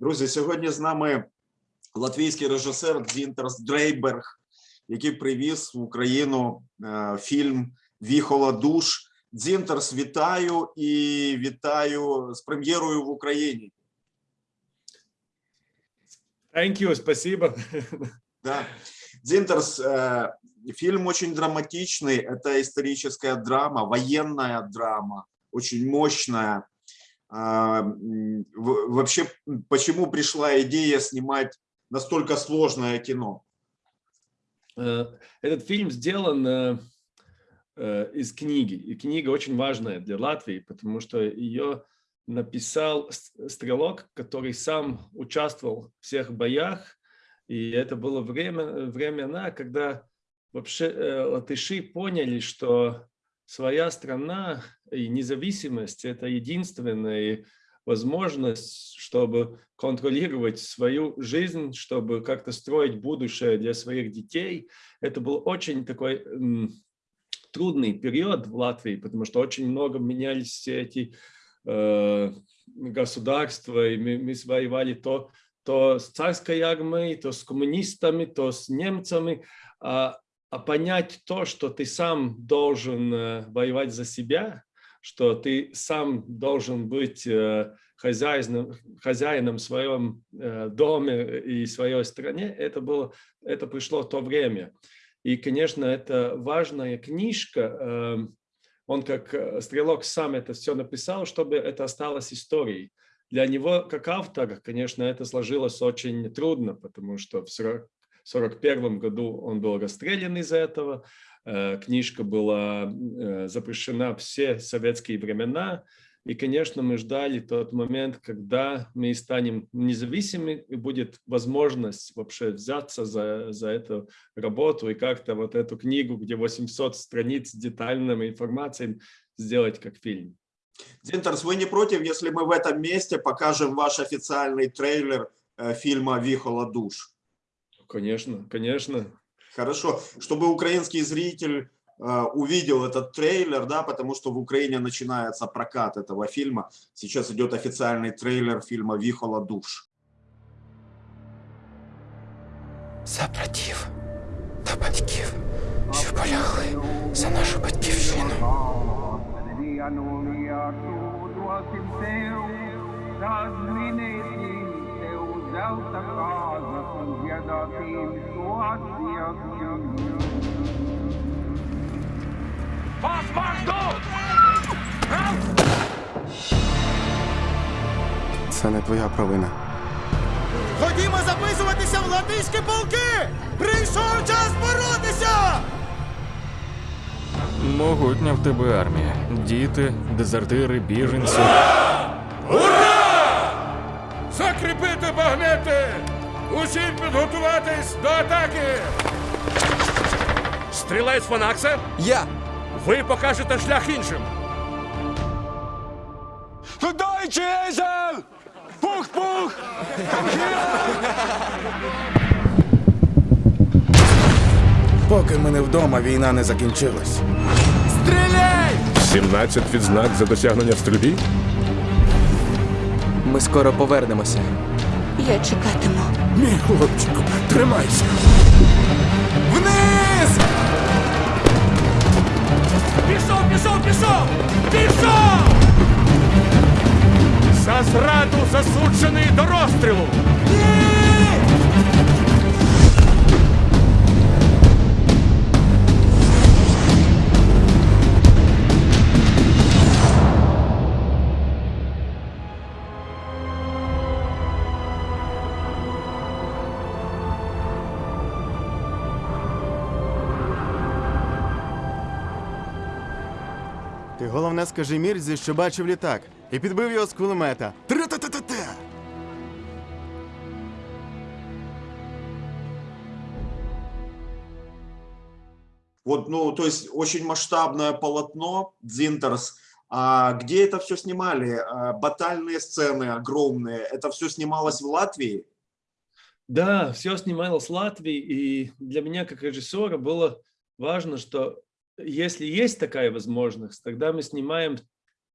Друзі, сьогодні з нами латвійський режисер Дзінтерс Дрейберг, який привіз в Україну е, фільм Віхола душ. Дзінтерс, вітаю і вітаю з прем'єрою в Україні. Thank you, спасибо. Да. Дзинтерс, э, фильм очень драматичный, это историческая драма, военная драма, очень мощная. А, Вообще, почему пришла идея снимать настолько сложное кино? Э, Этот фильм сделан э, э, из книги. И книга очень важная для Латвии, потому что ее написал стрелок, который сам участвовал в всех боях. И это было время, времена, когда вообще латыши поняли, что своя страна и независимость – это единственная возможность, чтобы контролировать свою жизнь, чтобы как-то строить будущее для своих детей. Это был очень такой трудный период в Латвии, потому что очень много менялись все эти э, государства, и мы, мы воевали то, то с царской армией, то с коммунистами, то с немцами, а, а понять то, что ты сам должен э, воевать за себя, что ты сам должен быть э, хозяином, хозяином в своем э, доме и своей стране, это, было, это пришло в то время. И, конечно, это важная книжка. э, Он как стрелок сам это все написал, чтобы это осталось историей. Для него, как автора, конечно, это сложилось очень трудно, потому что в 40 1941 году он был расстрелян из-за этого. Э, Книжка была э, запрещена все советские времена. И, конечно, мы ждали тот момент, когда мы станем независимыми, и будет возможность вообще взяться за, за эту работу и как-то вот эту книгу, где 800 страниц с детальной информацией, сделать как фильм. Дзинтерс, вы не против, если мы в этом месте покажем ваш официальный трейлер э, фильма Вихола душ? Конечно, конечно. Хорошо, чтобы украинский зритель э, увидел этот трейлер, да, потому что в Украине начинается прокат этого фильма. Сейчас идет официальный трейлер фильма Вихола душ. За братів та батьків, що полягли за нашу батьківщину. Це не твоя провина. Ходімо записуватися в латиські полки! Прийшов час боротися! Могутня в тебе армія. Діти, дезертири, біженці. Ура! Закріпити багнети! Усім підготуватись до атаки! Стрілець Фанаксе, Я! ви покажете шлях іншим. Deutsche Esel! Пух-пух! Поки ми не вдома, війна не закінчилась. Стріляй! 17 відзнак за досягнення в стрільбі? Ми скоро повернемося. Я чекатиму. Мій хлопчику, тримайся. Вниз! Пішов, пішов, пішов! Пішов! За зраду засуджений до розстрілу! Ти головне скажи Мірзі, що бачив літак, і підбив його з кулемета. Тра-та-та-та-та! Вот, ну, то есть очень масштабное полотно Дзинтерс. А где это все снимали? А, Батальные сцены огромные. Это все снималось в Латвии? Да, все снималось в Латвии, и для меня как режиссера было важно, что если есть такая возможность, тогда мы снимаем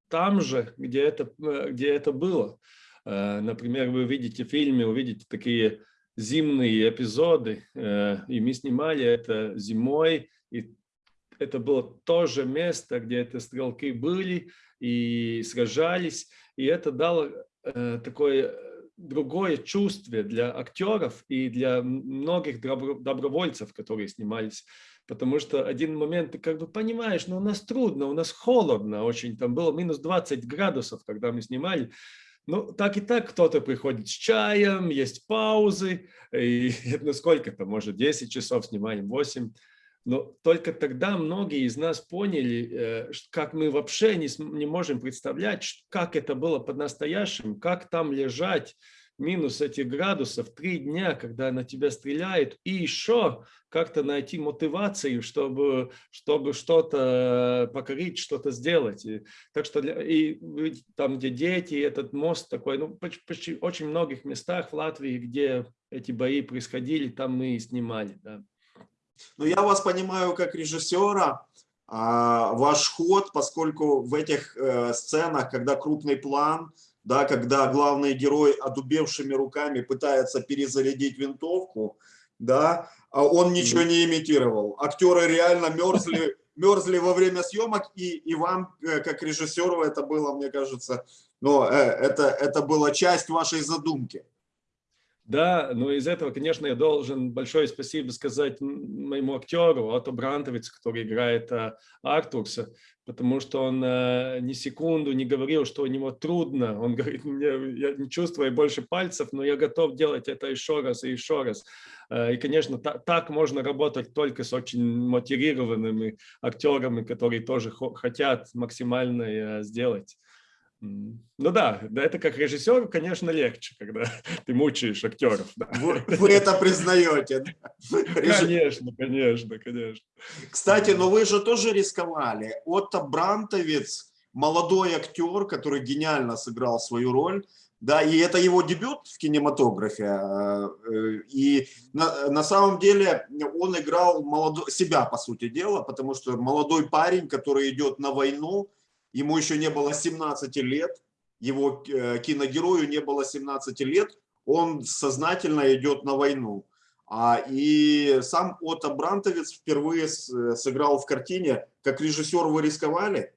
там же, где это, э, где это было. Э, Например, вы видите в фильме, увидите такие зимние эпизоды, э, и мы снимали это зимой, и это было то же место, где эти стрелки были и сражались, и это дало такое другое чувство для актеров и для многих добро- добровольцев, которые снимались. Потому что один момент ты как бы понимаешь, ну у нас трудно, у нас холодно очень, там было минус 20 градусов, когда мы снимали. Ну, так и так кто-то приходит с чаем, есть паузы, и ну, сколько-то, может, 10 часов снимаем, 8. Но только тогда многие из нас поняли, э, как мы вообще не, не можем представлять, как это было по-настоящему, как там лежать минус этих градусов три дня, когда на тебя стреляют, и еще как-то найти мотивацию, чтобы, чтобы что-то покорить, что-то сделать. И, так что для- и там, где дети, этот мост такой, ну, почти, почти очень многих местах в Латвии, где эти бои происходили, там мы и снимали, да. Но я вас понимаю как режиссера, а, ваш ход, поскольку в этих э, сценах, когда крупный план, да, когда главный герой одубевшими руками пытается перезарядить винтовку, да, а он ничего не имитировал. Актеры реально мерзли, мерзли во время съемок, и, и вам, э, как режиссеру, это было, мне кажется, ну, э, это, это была часть вашей задумки. Да, но из этого, конечно, я должен большое спасибо сказать моему актеру Ото Брантовиц, который играет а, Артурса, потому что он а, ни секунду не говорил, что у него трудно. Он говорит, мне, я не чувствую больше пальцев, но я готов делать это еще раз и еще раз. А, И, конечно, та- так можно работать только с очень мотивированными актерами, которые тоже хо- хотят максимально э, сделать. Ну да, да, это как режиссеру, конечно, легче, когда ты мучаешь актеров. да. Вы, вы это признаете. Конечно, конечно, конечно. Кстати, но вы же тоже рисковали. Отто Брантовец, молодой актер, который гениально сыграл свою роль, да, и это его дебют в кинематографе. э, э, И на, на самом деле он играл молодо- себя, по сути дела, потому что молодой парень, который идет на войну, ему еще не было 17 лет, его э, киногерою не было 17 лет, он сознательно идет на войну. А, и сам Отто Брантовец впервые э, сыграл в картине. Как режиссер вы рисковали?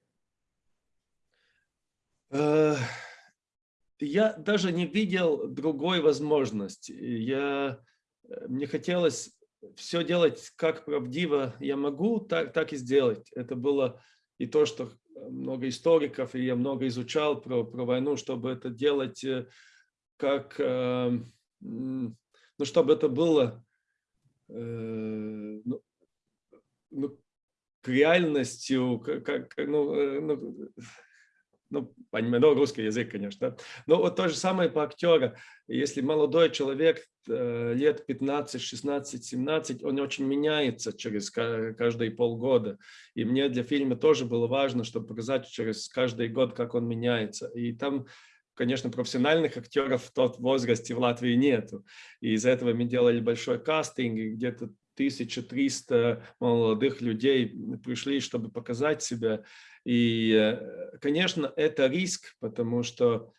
Э, Я даже не видел другой возможности. Я, мне хотелось все делать как правдиво я могу, так, так и сделать. Это было и то, что много историков, и я много изучал про, про войну, чтобы это делать э, как, э, ну, чтобы это было э, ну, ну, реальностью, как, как, ну, ну, ну, понимаю, ну, русский язык, конечно. Но вот то же самое по актера. Если молодой человек э, лет 15, 16, 17, он очень меняется через ка- каждые полгода. И мне для фильма тоже было важно, чтобы показать через каждый год, как он меняется. И там, конечно, профессиональных актеров в тот возрасте в Латвии нету. И из-за этого мы делали большой кастинг, и где-то 1300 молодых людей пришли, чтобы показать себя. И, э, конечно, это риск, потому что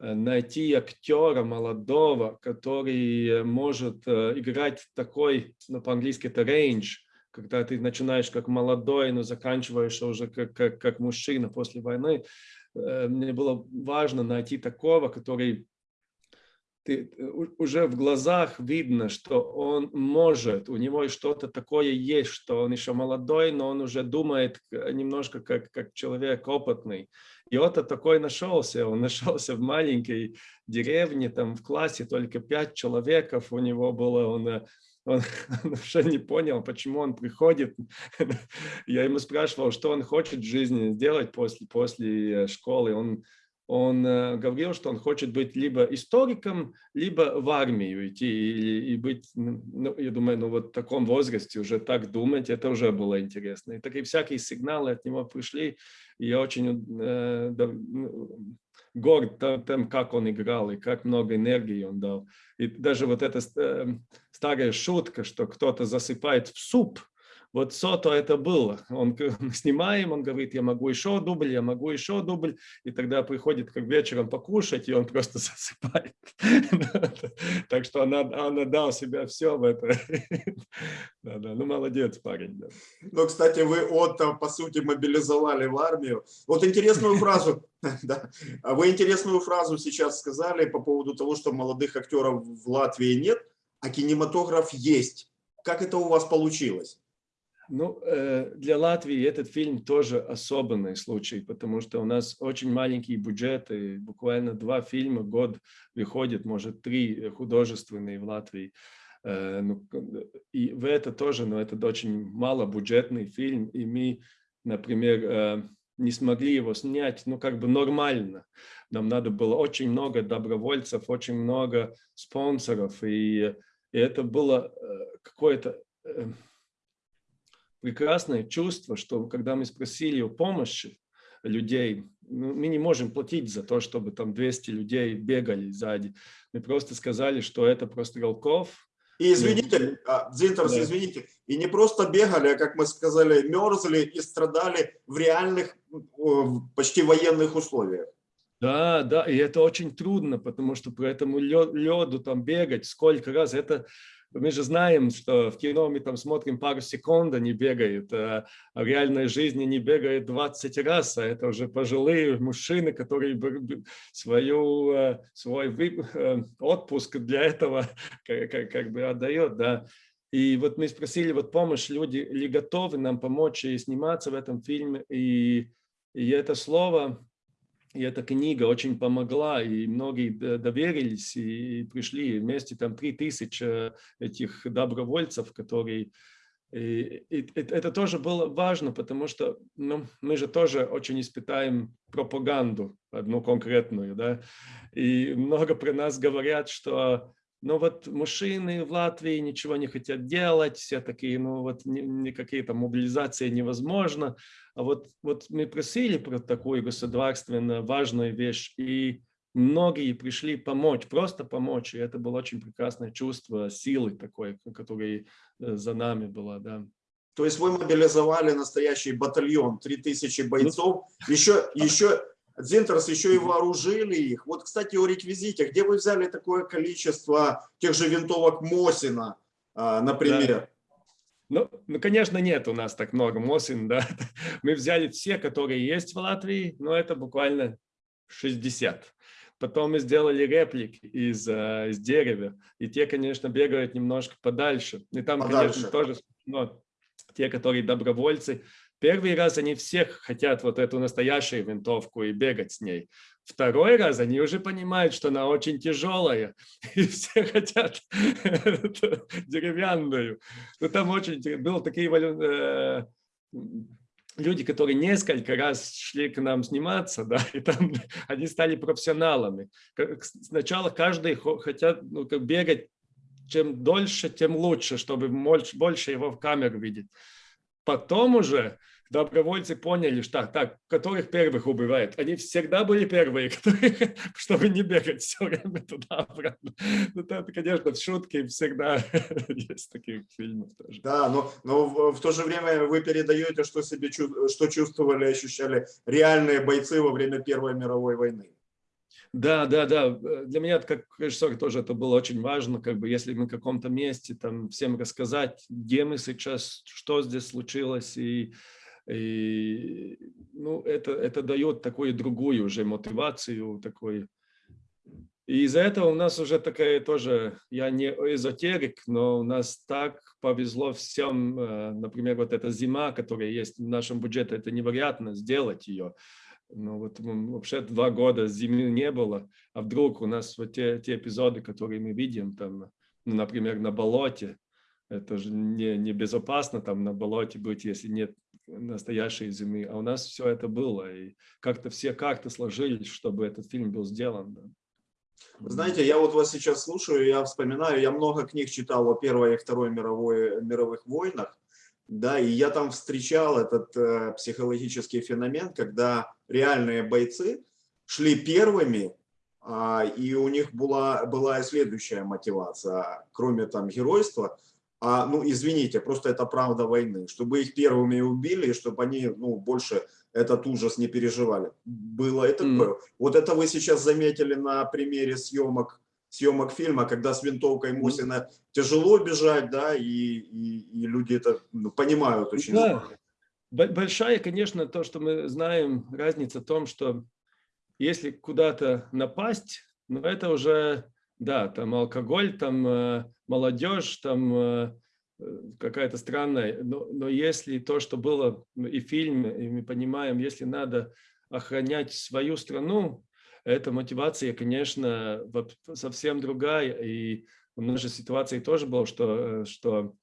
э, найти актера молодого, который может э, играть такой, ну, по-английски это range, когда ты начинаешь как молодой, но заканчиваешь уже как, как, как мужчина после войны. Мне было важно найти такого, который ты, э, уже в глазах видно, что он может, у него что-то такое есть, что он еще молодой, но он уже думает к- немножко как, как человек опытный. И вот такой нашелся, он нашелся в маленькой деревне, там в классе только пять человеков у него было, он, э, он, он вообще не понял, почему он приходит. Я ему спрашивал, что он хочет в жизни сделать после, после э, школы. Он он э, говорил, что он хочет быть либо историком, либо в армию идти и, и быть, ну, я думаю, ну вот в таком возрасте уже так думать, это уже было интересно. И такие всякие сигналы от него пришли, и я очень э, да, ну, горд тем, как он играл и как много энергии он дал. И даже вот эта э, старая шутка, что кто-то засыпает в суп, вот Сото это было. Он снимаем, он говорит, я могу еще дубль, я могу еще дубль, и тогда приходит как вечером покушать, и он просто засыпает. Так что она, она дал себя все в это. Да, да, ну молодец парень. да. Ну, кстати, вы Отто, по сути, мобилизовали в армию. Вот интересную фразу, вы интересную фразу сейчас сказали по поводу того, что молодых актеров в Латвии нет, а кинематограф есть. Как это у вас получилось? Ну, э, для Латвии этот фильм тоже особенный случай, потому что у нас очень маленькие бюджеты, буквально два фильма в год выходит, может, три художественные в Латвии. Э, ну, к- И в это тоже, но это очень малобюджетный фильм, и мы, например, э, не смогли его снять, ну, как бы нормально. Нам надо было очень много добровольцев, очень много спонсоров, и, и это было э, какое-то э, прекрасное чувство, что когда мы спросили о помощи людей, ну, мы не можем платить за то, чтобы там 200 людей бегали сзади. Мы просто сказали, что это просто Голков. И извините, а, Дзинтерс, Да. извините, и не просто бегали, а, как мы сказали, мерзли и страдали в реальных, почти военных условиях. Да, да, и это очень трудно, потому что по этому леду там бегать сколько раз, это мы же знаем, что в кино мы там смотрим пару секунд, они бегают, а в реальной жизни они бегают 20 раз, а это уже пожилые мужчины, которые свою, э, свой э, отпуск для этого как, как- как бы отдает, да. И вот мы спросили вот помощь, люди ли готовы нам помочь и сниматься в этом фильме, и, и это слово, и эта книга очень помогла, и многие доверились и пришли вместе, там, три тысячи этих добровольцев, которые... И, и это тоже было важно, потому что ну, мы же тоже очень испытаем пропаганду, одну конкретную, да, и много про нас говорят, что ну вот мужчины в Латвии ничего не хотят делать, все такие, ну вот ни- никакие там мобилизации невозможно. А вот, вот мы просили про такую государственно важную вещь, и многие пришли помочь, просто помочь, и это было очень прекрасное чувство силы такой, которая э, за нами была, да. То есть вы мобилизовали настоящий батальон, 3000 бойцов, еще, еще, Дзинтерс, еще и вооружили их. Вот, кстати, о реквизите. Где вы взяли такое количество тех же винтовок Мосина, а, например? Ну, ну, конечно, нет у нас так много Мосин, да. Мы взяли все, которые есть в Латвии, но это буквально 60. Потом мы сделали реплики из, э, из дерева, и те, конечно, бегают немножко подальше. И там, Подальше. конечно, тоже но те, которые добровольцы, первый раз они всех хотят вот эту настоящую винтовку и бегать с ней. Второй раз они уже понимают, что она очень тяжелая, и все хотят деревянную. Ну, там очень было такие э, люди, которые несколько раз шли к нам сниматься, да, и там они стали профессионалами. Сначала каждый хо- хотят ну, бегать, чем дольше, тем лучше, чтобы больше его в камеру видеть. Потом уже добровольцы поняли, что так, которых первых убивают. Они всегда были первые, которые, чтобы не бегать все время туда-обратно. Ну, это, конечно, в шутке всегда есть таких фильмов тоже. Да, но, но в, в то же время вы передаете, что, себе, что чувствовали, ощущали реальные бойцы во время Первой мировой войны. Да, да, да. Для меня как режиссер тоже это было очень важно, как бы если мы в каком-то месте там всем рассказать, где мы сейчас, что здесь случилось, и, и ну, это, это дает такую другую уже мотивацию, такой. И из-за этого у нас уже такая тоже, я не эзотерик, но у нас так повезло всем, э, например, вот эта зима, которая есть в нашем бюджете, это невероятно сделать ее. Ну вот вообще два года зимы не было, а вдруг у нас вот те, те эпизоды, которые мы видим, там, ну, например, на болоте, это же не, не безопасно там на болоте быть, если нет настоящей зимы, а у нас все это было, и как-то все карты сложились, чтобы этот фильм был сделан. Да. Знаете, я вот вас сейчас слушаю, я вспоминаю, я много книг читал о Первой и Второй мировой, мировых войнах, да, и я там встречал этот э, психологический феномен, когда реальные бойцы шли первыми, а, и у них была, была и следующая мотивация, кроме там геройства, а, ну, извините, просто это правда войны, чтобы их первыми убили, чтобы они, ну, больше этот ужас не переживали. Было это такое. Вот это вы сейчас заметили на примере съемок съемок фильма, когда с винтовкой Мосина тяжело бежать, да, и, и, и люди это ну, понимают очень. Да. Большая, конечно, то, что мы знаем, разница в том, что если куда-то напасть, ну это уже, да, там алкоголь, там э, молодежь, там э, э, какая-то странная, но, но если то, что было и в фильме, и мы понимаем, если надо охранять свою страну, эта мотивация, конечно, совсем другая, и в нашей ситуации тоже было, что, что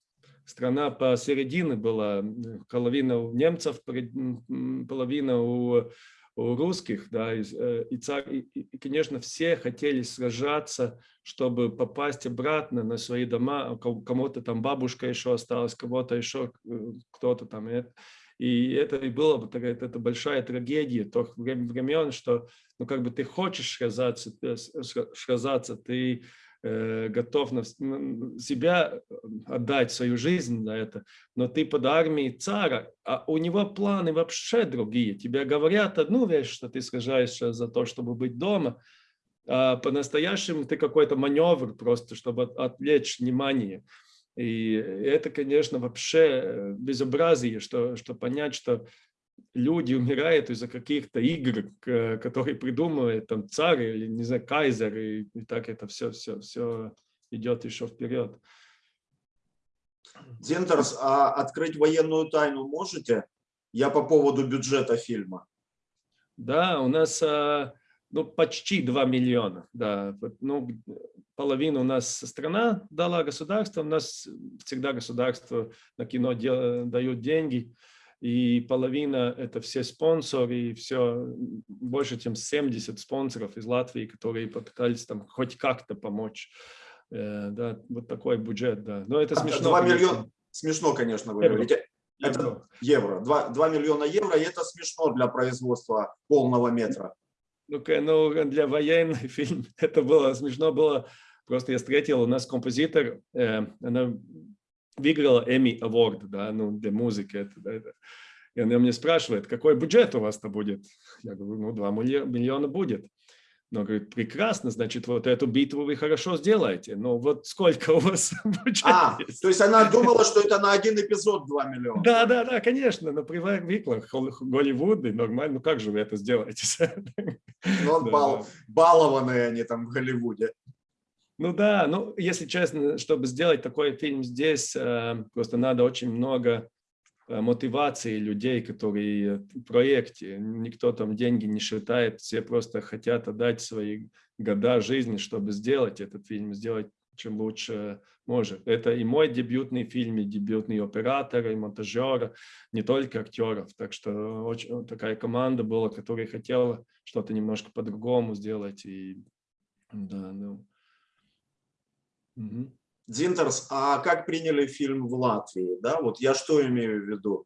страна посередине была, половина у немцев, половина у, русских, да, и, э, и, царь, и, и, и, конечно, все хотели сражаться, чтобы попасть обратно на свои дома, а ко- кому-то там бабушка еще осталась, кого-то еще э, кто-то там, и это, и и было бы такая, это большая трагедия тех врем- времен, что, ну, как бы ты хочешь сражаться, сра- сражаться, ты э, готов на себя э, отдать свою жизнь на это, но ты под армией цара, а у него планы вообще другие. Тебе говорят одну вещь, что ты сражаешься за то, чтобы быть дома, а по-настоящему ты какой-то маневр просто, чтобы от- отвлечь внимание. И это, конечно, вообще э, безобразие, что, что понять, что люди умирают из-за каких-то игр, которые придумывает там царь или, не знаю, кайзер, и, и так это все, все, все идет еще вперед. Дзентерс, а открыть военную тайну можете? Я по поводу бюджета фильма. Да, у нас а, ну, почти 2 миллиона. Да. Ну, половину у нас страна дала государство, у нас всегда государство на кино дают деньги, и половина это все спонсоры, и все, больше чем 70 спонсоров из Латвии, которые попытались там хоть как-то помочь. Э, Да, вот такой бюджет, да. Но это смешно. 2 конечно. миллиона, смешно, конечно, вы Евро. говорите. Это Евро. евро. 2, 2 миллиона евро, и это смешно для производства полного метра. Ну, ка- ну, для военный фильм это было смешно было. Просто я встретил, у нас композитор, э, она выиграла Emmy Award, да, ну, для музыки. Это, да, это. И она мне спрашивает, какой бюджет у вас-то будет? Я говорю, ну, 2 миллиона будет. Но говорит, прекрасно, значит, вот эту битву вы хорошо сделаете. Но вот сколько у вас бюджет А, есть? то есть она думала, что это на один эпизод 2 миллиона. Да, да, да, конечно, но привыкла Голливуд, и нормально, ну как же вы это сделаете? Да, бал- балованные они там в Голливуде. Ну да, ну если честно, чтобы сделать такой фильм здесь, э, просто надо очень много э, мотивации людей, которые в проекте. Никто там деньги не считает, все просто хотят отдать свои года жизни, чтобы сделать этот фильм, сделать чем лучше может. Это и мой дебютный фильм, и дебютный оператор, и монтажер, не только актеров. Так что очень, такая команда была, которая хотела что-то немножко по-другому сделать. И, да, ну, Мгм. Дзинтерс, а как приняли фильм в Латвии? Да, вот я что имею в виду?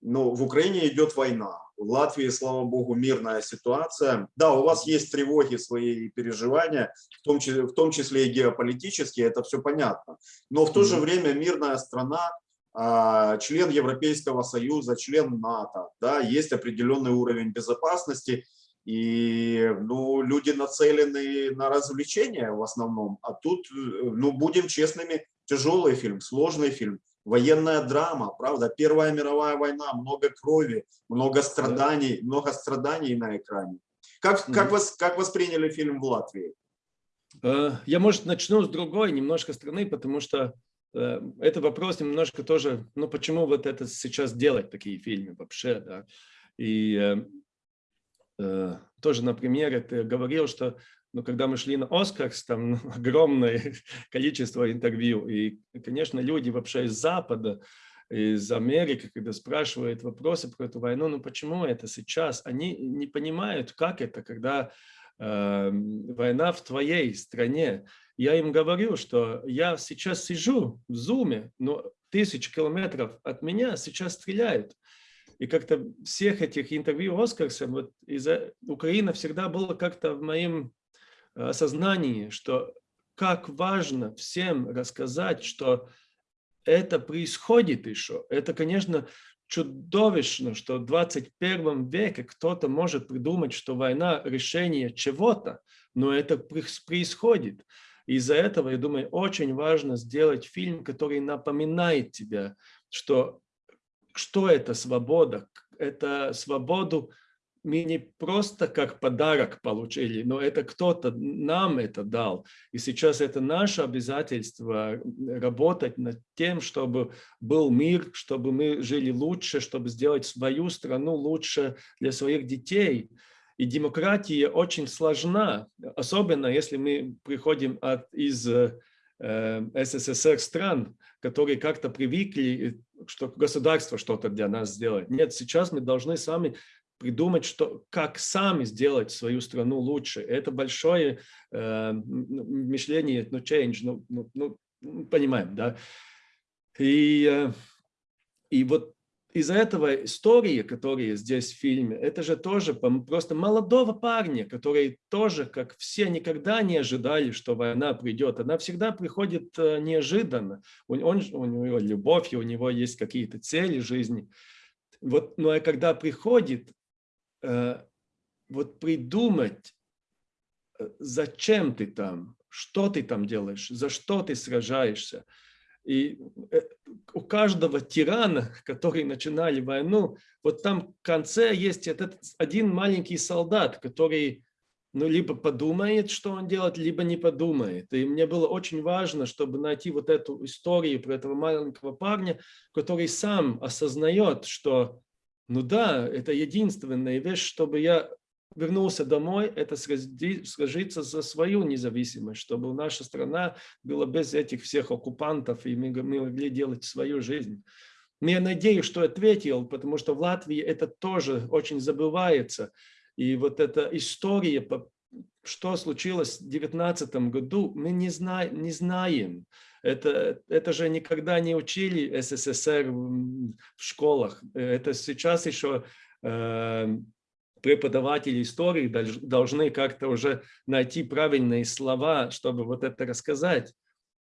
Ну, в Украине идет война. В Латвии, слава богу, мирная ситуация. Да, у вас есть тревоги, свои переживания, в том числе, в том числе и геополитические, это все понятно. Но в то же время мирная страна, а, член Европейского Союза, член НАТО, да, есть определенный уровень безопасности, и ну, люди нацелены на развлечения в основном, а тут, э, ну, будем честными, тяжелый фильм, сложный фильм, военная драма, правда, Первая мировая война, много крови, много страданий, много страданий на экране. Как, как, вас, как восприняли фильм в Латвии? Э, Я, может, начну с другой немножко страны, потому что э, это вопрос немножко тоже, ну, почему вот это сейчас делать, такие фильмы вообще, да. И э, тоже, например, ты говорил, что ну, когда мы шли на Оскарс, там ну, огромное количество интервью, и, конечно, люди вообще из Запада, из Америки, когда спрашивают вопросы про эту войну, ну почему это сейчас, они не понимают, как это, когда э, война в твоей стране. Я им говорю, что я сейчас сижу в зуме, но тысяч километров от меня сейчас стреляют. И как-то всех этих интервью Оскарса, вот Украина всегда была как-то в моем осознании, что как важно всем рассказать, что это происходит еще. Это, конечно, чудовищно, что в 21 веке кто-то может придумать, что война – решение чего-то, но это происходит. Из-за этого, я думаю, очень важно сделать фильм, который напоминает тебе, что, что это свобода. Это свободу мы не просто как подарок получили, но это кто-то нам это дал. И сейчас это наше обязательство работать над тем, чтобы был мир, чтобы мы жили лучше, чтобы сделать свою страну лучше для своих детей. И демократия очень сложна, особенно если мы приходим от, из э, СССР стран, которые как-то привыкли, что государство что-то для нас сделает. Нет, сейчас мы должны сами придумать, что, как сами сделать свою страну лучше. Это большое э, мышление, ну, change, ну, ну, ну понимаем, да. И, э, и вот из-за этого истории, которые здесь в фильме, это же тоже просто молодого парня, который тоже, как все, никогда не ожидали, что война придет. Она всегда приходит э, неожиданно. Он, он, у него любовь, и у него есть какие-то цели жизни. Вот, но ну, а когда приходит, Э, вот придумать, э, зачем ты там, что ты там делаешь, за что ты сражаешься. И э, у каждого тирана, который начинали войну, вот там в конце есть этот один маленький солдат, который ну, либо подумает, что он делает, либо не подумает. И мне было очень важно, чтобы найти вот эту историю про этого маленького парня, который сам осознает, что ну да, это единственная вещь, чтобы я вернулся домой, это сложиться за свою независимость, чтобы наша страна была без этих всех оккупантов, и мы, мы могли делать свою жизнь. Я надеюсь, что ответил, потому что в Латвии это тоже очень забывается. И вот эта история, что случилось в 2019 году, мы не, зна не знаем. Это, это же никогда не учили СССР в школах. Это сейчас еще э, преподаватели истории должны как-то уже найти правильные слова, чтобы вот это рассказать.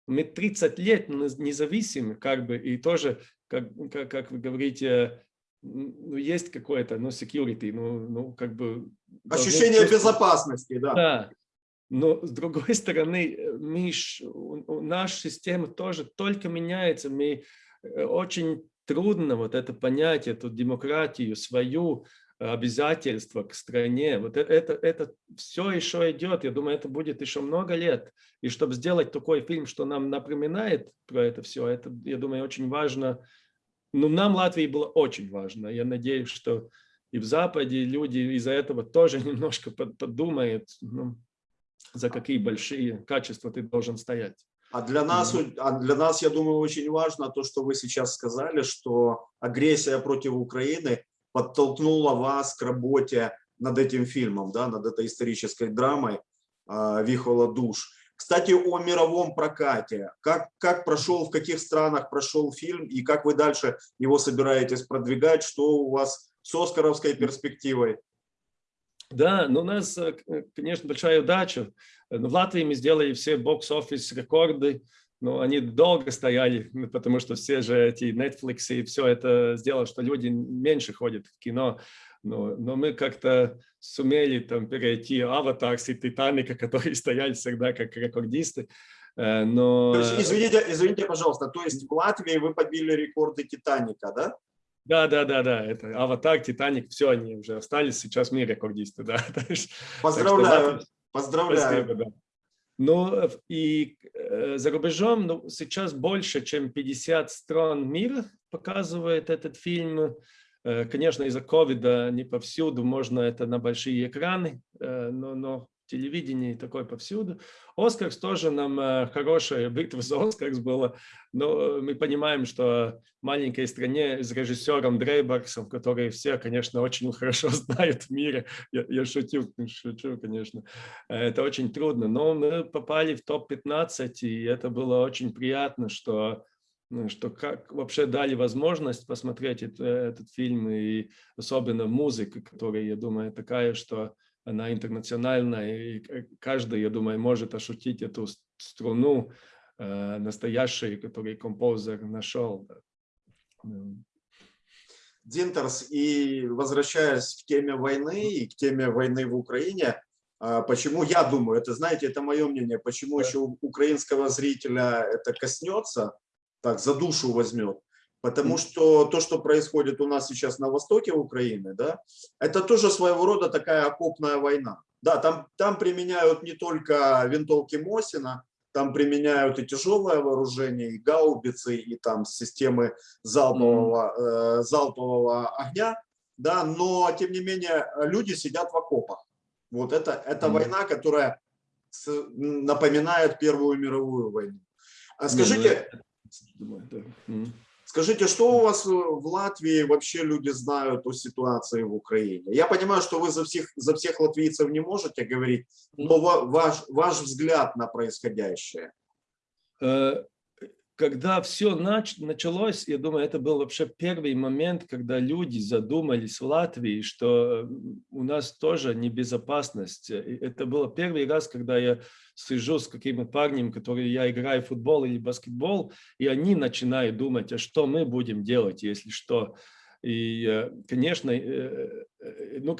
Мы 30 лет независимы, как бы, и тоже, как, как, как вы говорите, ну, есть какое-то, ну, security, ну, ну как бы... Ощущение безопасности, да. Да, но с другой стороны, Миш, наша система тоже только меняется. Мы э, очень трудно вот это понять, эту демократию, свою обязательства к стране. Вот это, это, это все еще идет. Я думаю, это будет еще много лет. И чтобы сделать такой фильм, что нам напоминает про это все, это, я думаю, очень важно. Ну, нам Латвии было очень важно. Я надеюсь, что и в Западе люди из-за этого тоже немножко подумают. Ну, за какие большие качества ты должен стоять. А для нас, а для нас, я думаю, очень важно то, что вы сейчас сказали, что агрессия против Украины подтолкнула вас к работе над этим фильмом, да, над этой исторической драмой э, «Вихола душ». Кстати, о мировом прокате. Как, как прошел, в каких странах прошел фильм и как вы дальше его собираетесь продвигать? Что у вас с оскаровской перспективой? Да, но ну, у нас, э, э, конечно, большая удача. В Латвии мы сделали все бокс-офис рекорды, но они долго стояли, потому что все же эти Netflix и все это сделало, что люди меньше ходят в кино. Но, но мы как-то сумели там перейти Аватара и Титаника, которые стояли всегда как рекордисты. Э, но... То есть, извините, извините, пожалуйста, то есть в Латвии вы побили рекорды Титаника, да? Да, да, да, да. Это Аватар, Титаник, все они уже остались. Сейчас мы рекордисты, да. Поздравляю. Что, Поздравляю. Спасибо, да. Ну и э, за рубежом ну, сейчас больше, чем 50 стран мира показывает этот фильм. Э, конечно, из-за ковида не повсюду можно это на большие экраны, э, но, но телевидении такой повсюду. Оскарс тоже нам э, хорошая битва за Оскарс была, но мы понимаем, что в маленькой стране с режиссером Дрейбаксом, который все, конечно, очень хорошо знают в мире, я, я шучу, шучу, конечно, это очень трудно, но мы попали в топ-15, и это было очень приятно, что ну, что как вообще дали возможность посмотреть это, этот фильм, и особенно музыка, которая, я думаю, такая, что она интернациональная, и каждый, я думаю, может ощутить эту струну э, настоящий, который композер нашел. Динтерс, и возвращаясь к теме войны и к теме войны в Украине, а, почему я думаю, это, знаете, это мое мнение, почему Да. еще украинского зрителя это коснется, так, за душу возьмет, потому что то, что происходит у нас сейчас на востоке Украины, да, это тоже своего рода такая окопная война. Да, там, там применяют не только винтовки Мосина, там применяют и тяжелое вооружение, и гаубицы, и там системы залпового, э, залпового огня, да, но тем не менее люди сидят в окопах. Вот это, это Мгм. война, которая с- напоминает Первую мировую войну. А ну скажите. М. Скажите, что у вас э, в Латвии вообще люди знают о ситуации в Украине? Я понимаю, что вы за всех, за всех латвийцев не можете говорить, но ва- ваш, ваш взгляд на происходящее. Э, Когда все началось, я думаю, это был вообще первый момент, когда люди задумались в Латвии, что м, у нас тоже небезопасность. Это было первый раз, когда я сижу с каким-то парнем, который я играю в футбол или баскетбол, и они начинают думать, а что мы будем делать, если что. И, э, конечно, э, э, ну,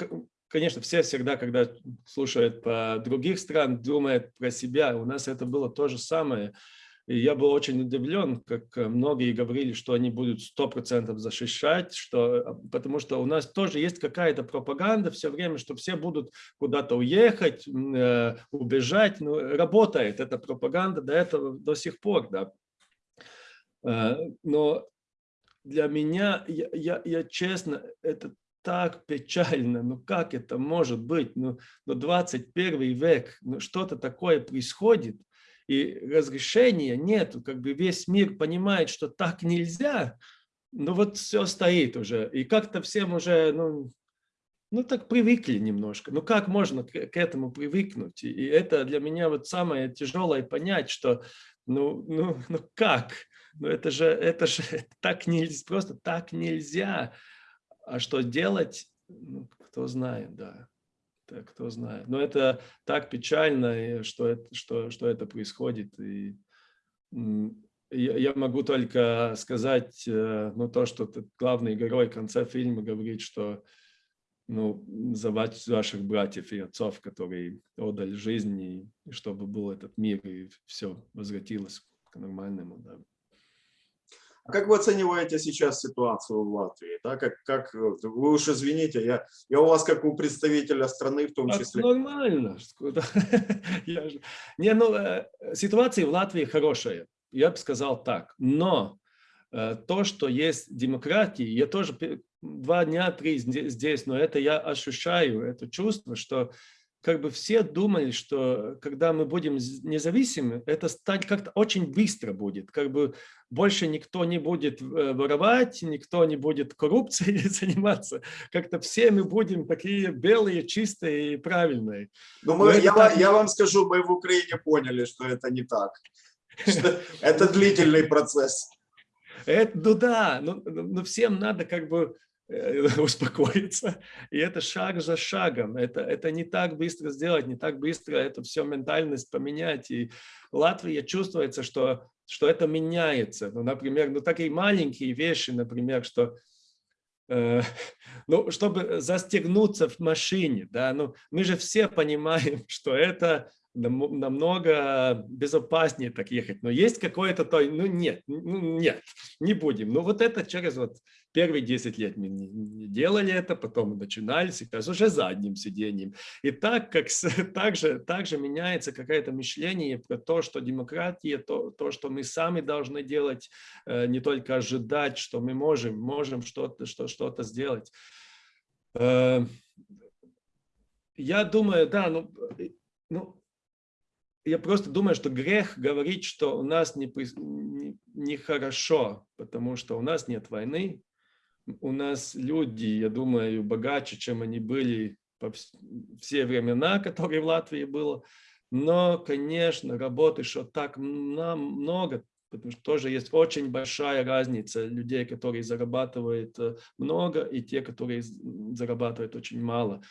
конечно, все всегда, когда слушают по других стран, думают про себя. У нас это было то же самое. Я был очень удивлен, как э, многие говорили, что они будут 100% защищать, что, э, потому что у нас тоже есть какая-то пропаганда все время, что все будут куда-то уехать, э, убежать. Ну, работает эта пропаганда до этого, до сих пор. Да. Но для меня, я, я, я честно, это так печально, ну как это может быть, ну, ну 21 век, ну что-то такое происходит, и разрешения нет, как бы весь мир понимает, что так нельзя, но вот все стоит уже, и как-то всем уже, ну, ну так привыкли немножко, ну как можно к, к этому привыкнуть, и, и это для меня вот самое тяжелое понять, что, ну, ну, ну как, ну это же, это же так нельзя, просто так нельзя, а что делать, ну, кто знает, да. Кто знает. Но это так печально, что это, что, что это происходит. И я, могу только сказать, э, ну, то, что главный герой в конце фильма говорит, что ну, за ваш- ваших братьев и отцов, которые отдали жизнь, и чтобы был этот мир, и все возвратилось к нормальному. Да. А Как вы оцениваете сейчас ситуацию в Латвии? Да, как, как, э, вы уж извините, я, я у вас как у представителя страны в том Так числе. нормально. Я же- Не, ну, э, ситуация в Латвии хорошая, я бы сказал так. Но э, то, что есть демократия, я тоже два дня, три зде- здесь, но это я ощущаю, это чувство, что как бы все думали, что когда мы будем независимы, это как-то очень быстро будет, как бы больше никто не будет э, воровать, никто не будет коррупцией заниматься, как-то все мы будем такие белые, чистые и правильные. Но Ну, мы, это я, так я вам скажу, мы в Украине поняли, что это не так. Это длительный процесс. Это, ну да, но, но- но всем надо как бы успокоиться. И это шаг за шагом. Это, это не так быстро сделать, не так быстро это все ментальность поменять. И Латвия чувствуется, что, что это меняется. Ну, например, ну такие маленькие вещи, например, что э, ну, чтобы застегнуться в машине, да, ну, мы же все понимаем, что это нам- намного безопаснее так ехать. Но есть какое-то то, ну нет, ну нет, не будем. Ну вот это через вот первые 10 лет мы не, не делали это, потом начинали, сейчас уже задним сиденьем. И так как с- так же, так же меняется какое-то мышление про то, что демократия, то, то, что мы сами должны делать, э, не только ожидать, что мы можем, можем что-то что, что-то сделать. Э, Я думаю, да, ну, э, ну, я просто думаю, что грех говорить, что у нас не, прис- не- нехорошо, потому что у нас нет войны, у нас люди, я думаю, богаче, чем они были по вс- все времена, которые в Латвии было. Но, конечно, работы, что так много, потому что тоже есть очень большая разница людей, которые зарабатывают э, много, и те, которые зарабатывают очень мало.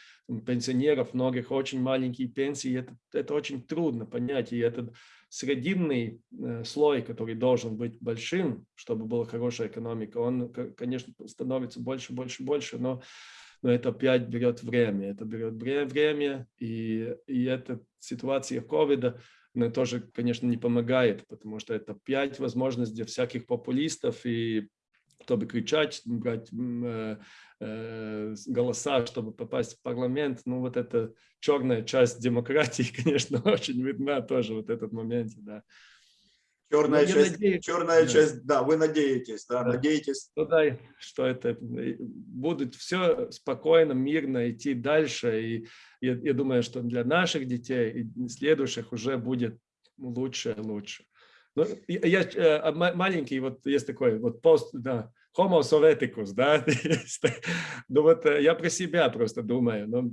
Пенсионеров многих очень маленькие пенсии, это, это очень трудно понять, и этот срединный э, слой, который должен быть большим, чтобы была хорошая экономика, он, конечно, становится больше, больше, больше, но но это опять берет время, это берет время, и, и эта ситуация ковида, но тоже, конечно, не помогает, потому что это опять возможность для всяких популистов и чтобы кричать, брать э, э, голоса, чтобы попасть в парламент. Ну, вот эта черная часть демократии, конечно, очень видна тоже вот этот момент, да. Черная, ну, часть, надеюсь, черная да. часть, да, вы надеетесь, да, да. надеетесь. Ну да, что это э, будет все спокойно, мирно идти дальше. И я, я думаю, что для наших детей и следующих уже будет лучше и лучше. Ну, я, я маленький, вот есть такой вот пост, да, homo soveticus, да, ну вот э, я про себя просто думаю, но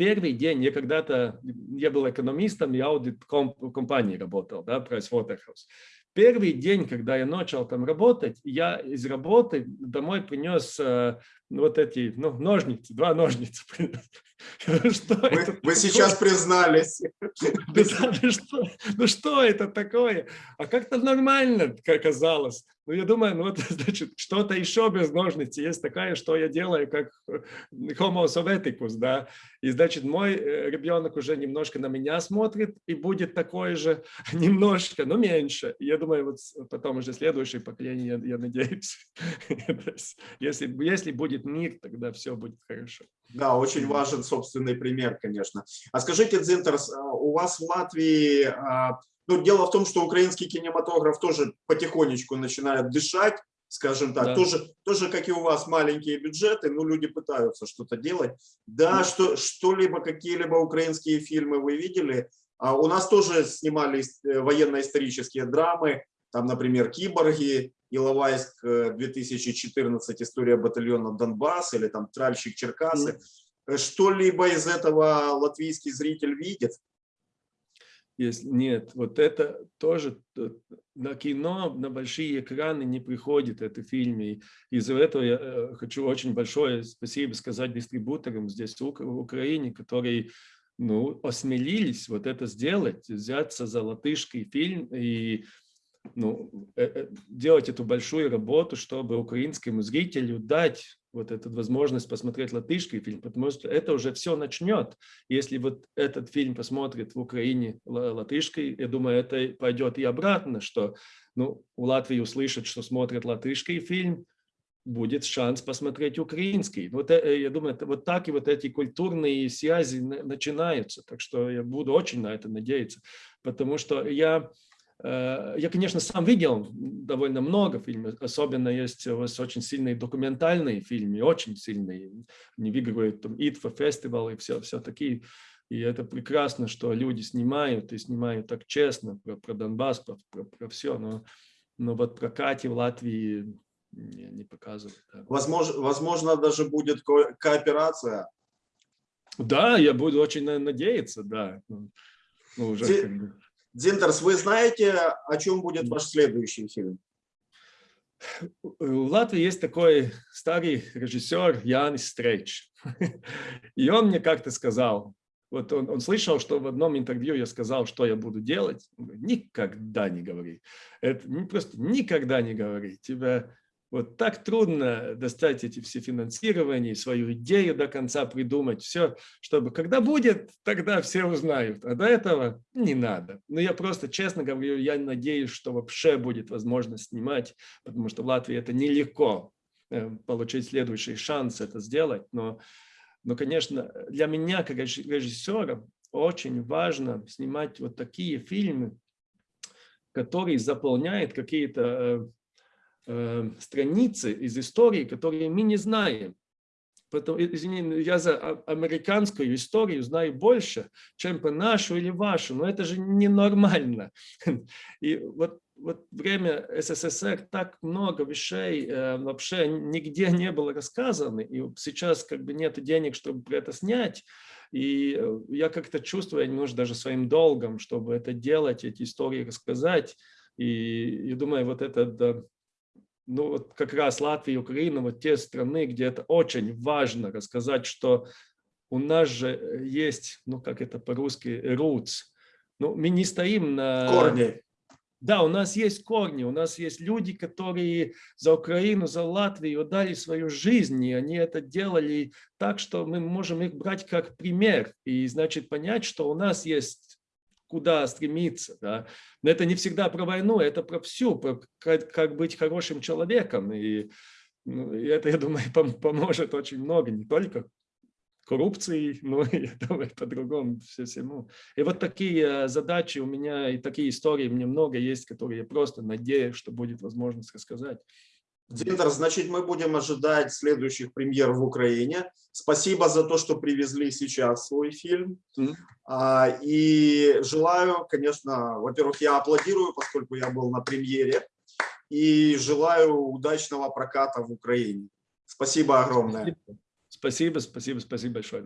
первый день я когда-то, я был экономистом, я аудит компании работал, да, Pricewaterhouse. Первый день, когда я начал там работать, я из работы домой принес э, вот эти ну, ножницы, два ножницы. Что вы, это вы сейчас признались. Ну что, ну что это такое? А как-то нормально оказалось. Ну, я думаю, ну, вот, значит, что-то еще без ножниц есть такая, что я делаю, как homo soveticus, да. И, значит, мой э, ребенок уже немножко на меня смотрит и будет такой же, немножко, но меньше. Я думаю, вот потом уже следующее поколение, я, я надеюсь, если, если будет мир, тогда все будет хорошо. Да, очень важен собственный пример, конечно. А скажите, Дзинтерс, а у вас в Латвии а, ну, дело в том, что украинский кинематограф тоже потихонечку начинает дышать, скажем так, да. тоже, тоже, как и у вас, маленькие бюджеты, но люди пытаются что-то делать. Да, да. что что-либо, какие-либо украинские фильмы вы видели? А у нас тоже снимали э, военно-исторические драмы, там, например, «Киборги», «Иловайск 2014. История батальона Донбасс» или там «Тральщик Черкасы». Mm. Что-либо из этого латвийский зритель видит? Если нет, вот это тоже э, на кино, на большие экраны не приходит это фильмы. Из-за этого я э, хочу очень большое спасибо сказать дистрибуторам здесь в Украине, которые ну, осмелились вот это сделать, взяться за латышский фильм и ну, э, делать эту большую работу, чтобы украинскому зрителю дать вот эту возможность посмотреть латышский фильм, потому что это уже все начнет. Если вот этот фильм посмотрит в Украине латышский, я думаю, это пойдет и обратно, что ну, у Латвии услышат, что смотрят латышский фильм, будет шанс посмотреть украинский. Вот э, я думаю, вот так и вот эти культурные связи начинаются. Так что я буду очень на это надеяться, потому что я Э, я, конечно, сам видел довольно много фильмов, особенно есть у вас очень сильные документальные фильмы, очень сильные. Они выигрывают там ИТФА фестивал и все, все такие. И это прекрасно, что люди снимают и снимают так честно про, про Донбасс, про, про, про все. Но, но вот про Кати в Латвии не, не показывают. Да. Возможно, возможно, даже будет ко кооперация. Да, я буду очень надеяться, да. Ну, уже Те... как бы... Дзинтерс, вы знаете, о чем будет ваш следующий фильм? В Латвии есть такой старый режиссер Янис Стрейч. И он мне как-то сказал, вот он, он слышал, что в одном интервью я сказал, что я буду делать. Никогда не говори. Это не, просто никогда не говори. Тебя вот так трудно достать эти все финансирования, свою идею до конца придумать, все, чтобы когда будет, тогда все узнают. А до этого не надо. Но я просто честно говорю, я надеюсь, что вообще будет возможность снимать, потому что в Латвии это нелегко э, получить следующий шанс это сделать. Но, но конечно, для меня, как режиссера, очень важно снимать вот такие фильмы, которые заполняют какие-то э, страницы из истории, которые мы не знаем. Поэтому, извини, я за американскую историю знаю больше, чем по нашу или вашу, но это же ненормально. И вот, вот время СССР так много вещей э, вообще нигде не было рассказано, и сейчас как бы нет денег, чтобы это снять, и э, я как-то чувствую, я немножко даже своим долгом, чтобы это делать, эти истории рассказать, И я думаю, вот это, да, ну вот как раз Латвия и Украина, вот те страны, где это очень важно рассказать, что у нас же есть, ну как это по-русски, roots. Ну, мы не стоим на... Корни. Да, у нас есть корни, у нас есть люди, которые за Украину, за Латвию дали свою жизнь, и они это делали так, что мы можем их брать как пример, и значит понять, что у нас есть куда стремиться. Да? Но это не всегда про войну, это про всю, про как, как быть хорошим человеком, и, ну, и это, я думаю, пом- поможет очень много, не только коррупции, но и я думаю, по-другому все всему. И вот такие э, задачи у меня и такие истории мне много есть, которые я просто надеюсь, что будет возможность рассказать. Дмитр, значит, мы будем ожидать следующих премьер в Украине. Спасибо за то, что привезли сейчас свой фильм. А, И желаю, конечно, во-первых, я аплодирую, поскольку я был на премьере, и желаю удачного проката в Украине. Спасибо огромное. Спасибо, спасибо, спасибо большое.